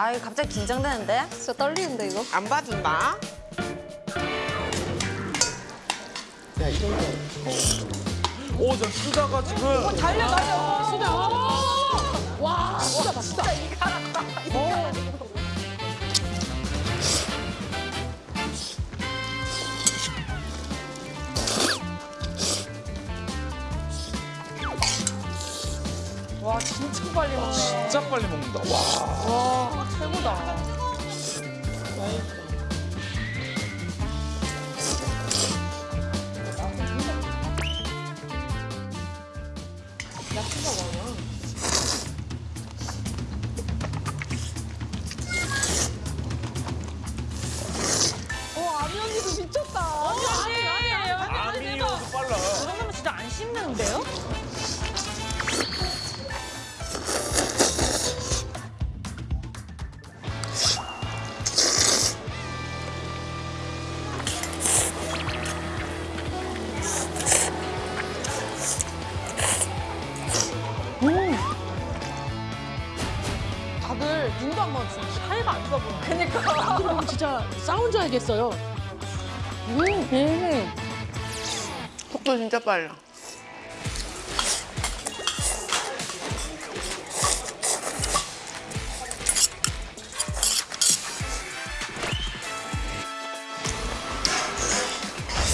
아, 이거 갑자기 긴장되는데? 진짜 떨리는데 이거? 안 봐준다. 오, 저 쓰다가 지금 달려 달려. 수다. 와 수다 봐 수다. 와 진짜 빨리 먹네. 진짜 빨리 먹는다. 와. 와 최고다. 한번 지금 사이가 안 좋아 보여. 그니까. 그럼 진짜 싸운 줄 알겠어요. 속도 진짜 빨라.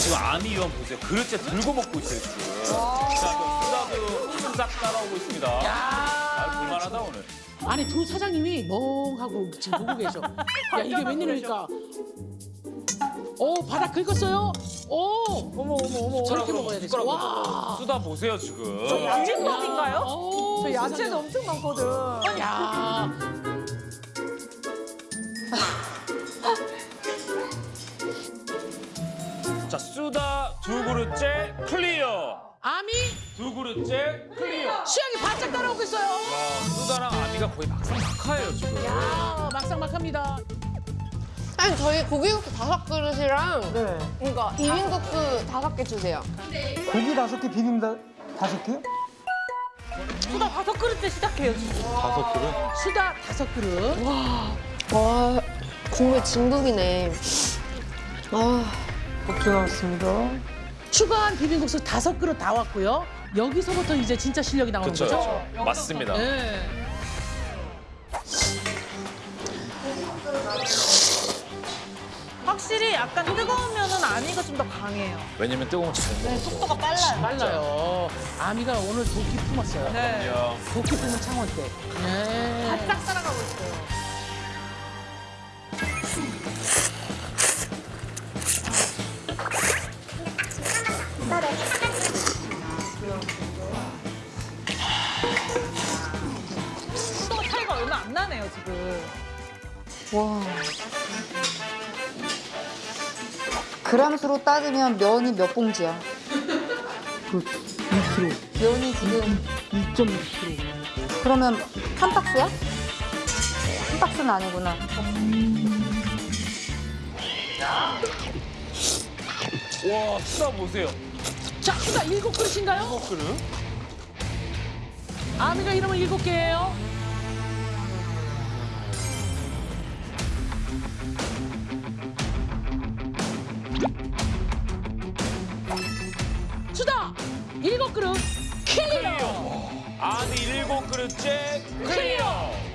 지금 아미 위원 보세요. 그릇째 들고 먹고 있어요, 지금. 싹 따라오고 있습니다. 아, 볼만하다, 오늘. 아니 두 사장님이 멍하고 지금 보고 계셔. 야 이게 웬일입니까? 오 바닥 긁었어요. 오 어머 어머 어머. 저렇게 먹어야 돼. 와. 쓰다 보세요, 지금. 야채밥인가요? 오, 저 야채도 엄청 많거든. 야. 자, 쓰다 두 그릇째 clear. 아미 두 그릇째 clear. 수영이 바짝 따라오고 있어요. 와, 쓰다랑 아미가 거의 막상막하예요, 지금. 야 막상막합니다. 아니 저희 고기국수 다섯 그릇이랑 네. 이거 비빔국수 다섯 개 주세요. 고기 다섯 개, 비빔 다, 다섯 개? 수다 다섯 그릇째 시작해요 지금. 다섯 그릇? 수다 다섯 그릇. 와 국물 진국이네. 아 국수 나왔습니다. 추가한 비빔국수 다섯 그릇 다 왔고요. 여기서부터 이제 진짜 실력이 나오는 그렇죠, 거죠. 그렇죠. 맞습니다. 네. 확실히 약간 뜨거우면은 아미가 좀 더 강해요. 왜냐면 뜨거운 잘 먹어서. 속도가 빨라요. 빨라요. 아미가 오늘 도끼 품었어요. 네. 도끼 품은 창원 때. 네. 바짝 따라가고 있어요. 얼마 안 나네요 지금. 그람수로 따지면 면이 몇 봉지야? 그 2kg, 면이 지금 2.6kg. 그러면 한 박스야? 한 박스는 아니구나. 와, 쓰다 보세요. 자, 수다 일곱 그릇인가요? 일곱 그릇? 아미가 이름은 일곱 개예요. 일곱 그릇 clear. 아미 일곱 그릇째 clear.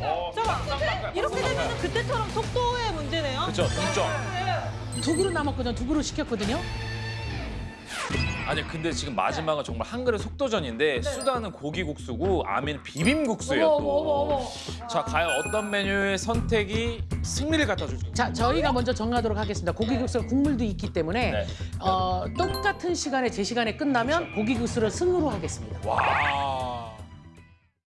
어, 잠깐만 이렇게 되면 그때처럼 속도의 문제네요. 그렇죠, 동점. 두 그릇 남았거든요. 두 그릇 시켰거든요. 아니 근데 지금 마지막은 정말 한 그릇 속도전인데 수다는 고기국수고 아미는 비빔국수예요 어머, 또. 어머, 어머, 어머. 자 과연 어떤 메뉴의 선택이 승리를 갖다 줄지. 자, 저희가 먼저 정하도록 하겠습니다. 고기국수 국물도 있기 때문에 네. 어, 똑같은 시간에 제 시간에 끝나면 고기국수를 승으로 하겠습니다. 와.